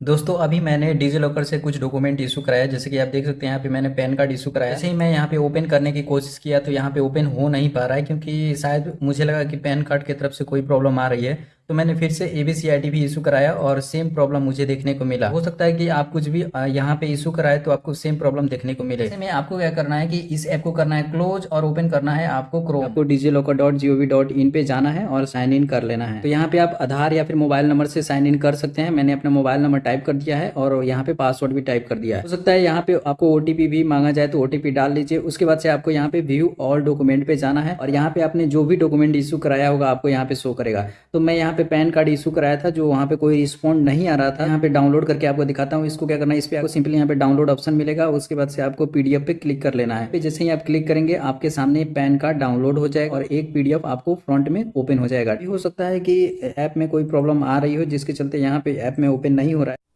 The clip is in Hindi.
दोस्तों, अभी मैंने डिजी लॉकर से कुछ डॉक्यूमेंट इशू कराया जैसे कि आप देख सकते हैं, यहाँ पे मैंने पैन कार्ड इशू कराया जैसे ही मैं यहाँ पे ओपन करने की कोशिश किया तो यहाँ पे ओपन हो नहीं पा रहा है, क्योंकि शायद मुझे लगा कि पैन कार्ड की तरफ़ से कोई प्रॉब्लम आ रही है। तो मैंने फिर से ए बी भी इशू कराया और सेम प्रॉब्लम मुझे देखने को मिला। हो सकता है कि आप कुछ भी यहाँ पे इशू कराए तो आपको सेम प्रॉब्लम देखने को मिले। में आपको क्या करना है कि इस ऐप को करना है क्लोज और ओपन करना है आपको क्रोम आपको DigiLocker dot G O V dot in पे जाना है और साइन इन कर लेना है। तो यहाँ पे आप आधार या फिर मोबाइल नंबर से साइन इन कर सकते हैं। मैंने अपना मोबाइल नंबर टाइप कर दिया है और यहाँ पे पासवर्ड भी टाइप कर दिया है। हो सकता है यहाँ पे आपको ओटीपी भी मांगा जाए तो ओटीपी डाल लीजिए उसके बाद से आपको यहाँ पे व्यू ऑल डॉक्यूमेंट पे जाना है और यहाँ पे आपने जो भी डॉक्यूमेंट इशू कराया होगा आपको यहाँ पे शो करेगा। तो मैं यहाँ पे पैन कार्ड इशू कराया था, जो वहाँ पे कोई रिस्पॉन्ड नहीं आ रहा था। यहाँ पे डाउनलोड करके आपको दिखाता हूँ, इसको क्या करना है, इस पर आपको सिंपली यहाँ पे डाउनलोड ऑप्शन मिलेगा, उसके बाद से आपको पीडीएफ पे क्लिक कर लेना है। जैसे ही आप क्लिक करेंगे, आपके सामने पैन कार्ड डाउनलोड हो जाएगा और एक पीडीएफ आपको फ्रंट में ओपन हो जाएगा। हो सकता है की ऐप में कोई प्रॉब्लम आ रही हो, जिसके चलते यहाँ पे ऐप में ओपन नहीं हो रहा है।